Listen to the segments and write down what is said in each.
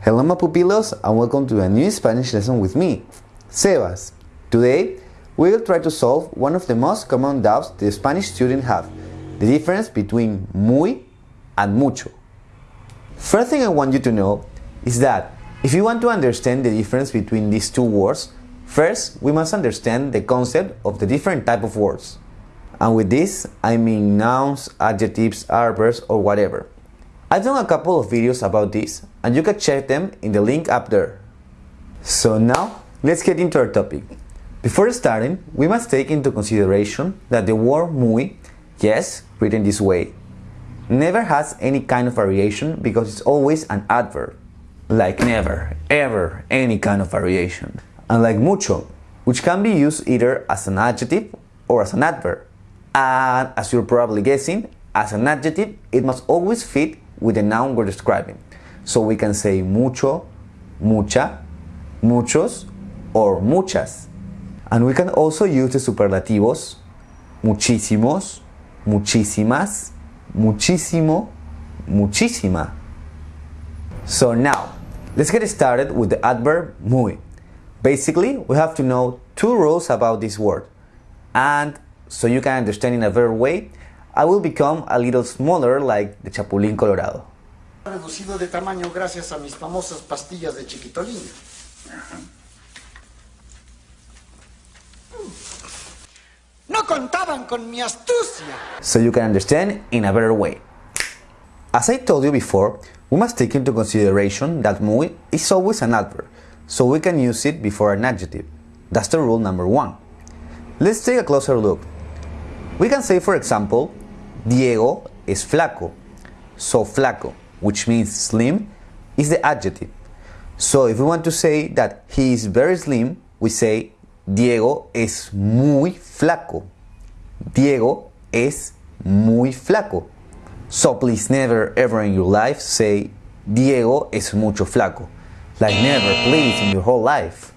Hello my pupilos and welcome to a new Spanish lesson with me, Sebas. Today, we will try to solve one of the most common doubts the Spanish students have, the difference between muy and mucho. First thing I want you to know is that if you want to understand the difference between these two words, first we must understand the concept of the different type of words. And with this, I mean nouns, adjectives, adverbs, or whatever. I've done a couple of videos about this, and you can check them in the link up there. So now, let's get into our topic. Before starting, we must take into consideration that the word muy, yes, written this way, never has any kind of variation because it's always an adverb. Like never, ever, any kind of variation. Unlike mucho, which can be used either as an adjective or as an adverb. And as you're probably guessing, as an adjective, it must always fit with the noun we're describing. So we can say mucho, mucha, muchos, or muchas. And we can also use the superlativos muchísimos, muchísimas, muchísimo, muchísima. So now, let's get started with the adverb muy. Basically, we have to know two rules about this word. And so you can understand in a better way, I will become a little smaller like the Chapulín Colorado. reducido de tamaño gracias a mis famosas pastillas de chiquitolina. No contaban con mi astucia. so you can understand in a better way. As I told you before, we must take into consideration that muy is always an adverb, so we can use it before an adjective. That's the rule number one. Let's take a closer look. We can say, for example, Diego es flaco. So flaco, which means slim, is the adjective. So if we want to say that he is very slim, we say Diego es muy flaco. Diego es muy flaco. So please never ever in your life say Diego es mucho flaco. Like never, please, in your whole life.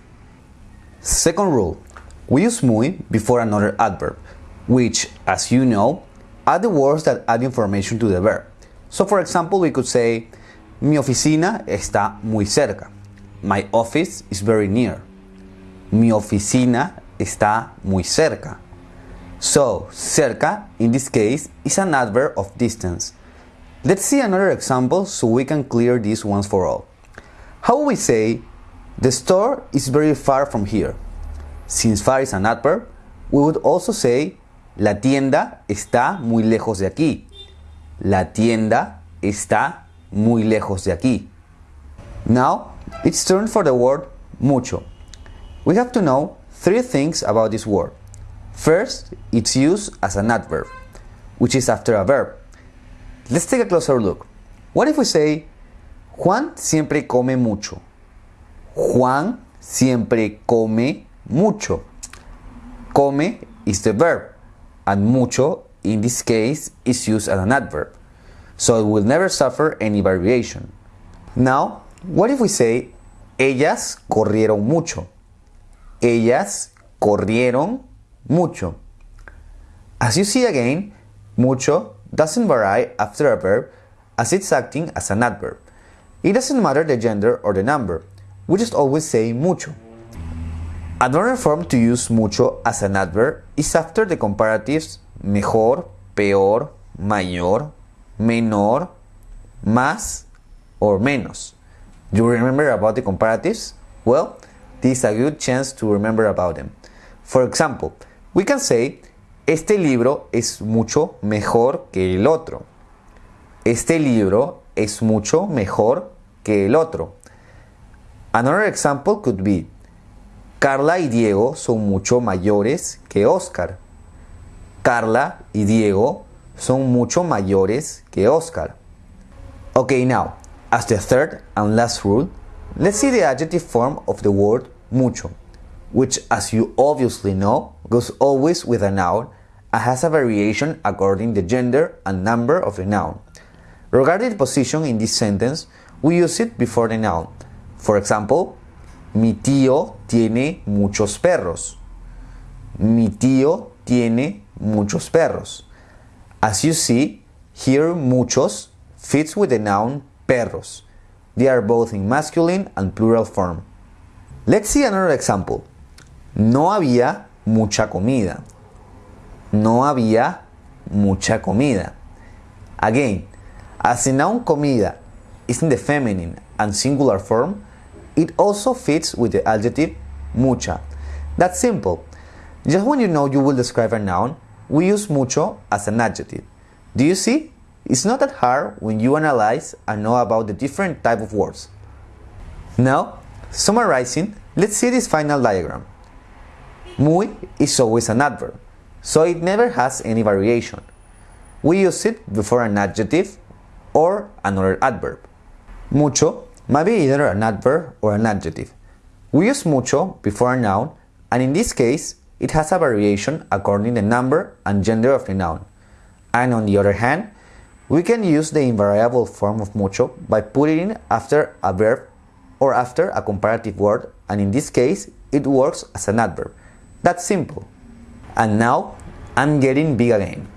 Second rule, we use muy before another adverb, which, as you know, are the words that add information to the verb. So for example, we could say, mi oficina está muy cerca. My office is very near. Mi oficina está muy cerca. So, cerca, in this case, is an adverb of distance. Let's see another example so we can clear this once for all. How we say, the store is very far from here? Since far is an adverb, we would also say, la tienda está muy lejos de aquí. La tienda está muy lejos de aquí. Now, it's turn for the word mucho. We have to know three things about this word. First, it's used as an adverb, which is after a verb. Let's take a closer look. What if we say, Juan siempre come mucho? Juan siempre come mucho. Come is the verb, and mucho, in this case, is used as an adverb. So it will never suffer any variation. Now, what if we say, ellas corrieron mucho? Ellas corrieron mucho. As you see again, mucho doesn't vary after a verb as it's acting as an adverb. It doesn't matter the gender or the number, we just always say mucho. Another form to use mucho as an adverb is after the comparatives mejor, peor, mayor, menor, más, or menos. Do you remember about the comparatives? Well, this is a good chance to remember about them. For example, we can say, este libro es mucho mejor que el otro. Este libro es mucho mejor que el otro. Another example could be, Carla y Diego son mucho mayores que Oscar. Carla y Diego son mucho mayores que Oscar. Okay, now, as the third and last rule, let's see the adjective form of the word mucho, which, as you obviously know, goes always with a noun and has a variation according the gender and number of the noun. Regarding the position in this sentence, we use it before the noun. For example, mi tío tiene muchos perros. Mi tío tiene muchos perros. As you see, here muchos fits with the noun perros, They are both in masculine and plural form. Let's see another example. No había mucha comida. No había mucha comida. Again, as the noun comida is in the feminine and singular form, it also fits with the adjective mucha. That's simple. Just when you know you will describe a noun, we use mucho as an adjective. Do you see? It's not that hard when you analyze and know about the different type of words. Now, summarizing, let's see this final diagram. Muy is always an adverb, so it never has any variation. We use it before an adjective or another adverb. Mucho might be either an adverb or an adjective. We use mucho before a noun, and in this case, it has a variation according to the number and gender of the noun. And on the other hand, we can use the invariable form of mucho by putting it after a verb or after a comparative word, and in this case, it works as an adverb. That's simple. And now, I'm getting big again.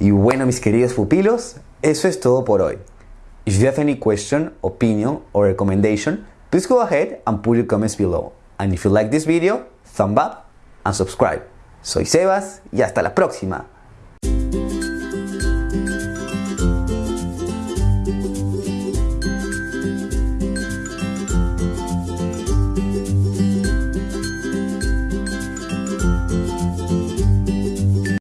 Y bueno, mis queridos pupilos, eso es todo por hoy. If you have any question, opinion, or recommendation, please go ahead and put your comments below. And if you like this video, thumb up and subscribe. Soy Sebas y hasta la próxima.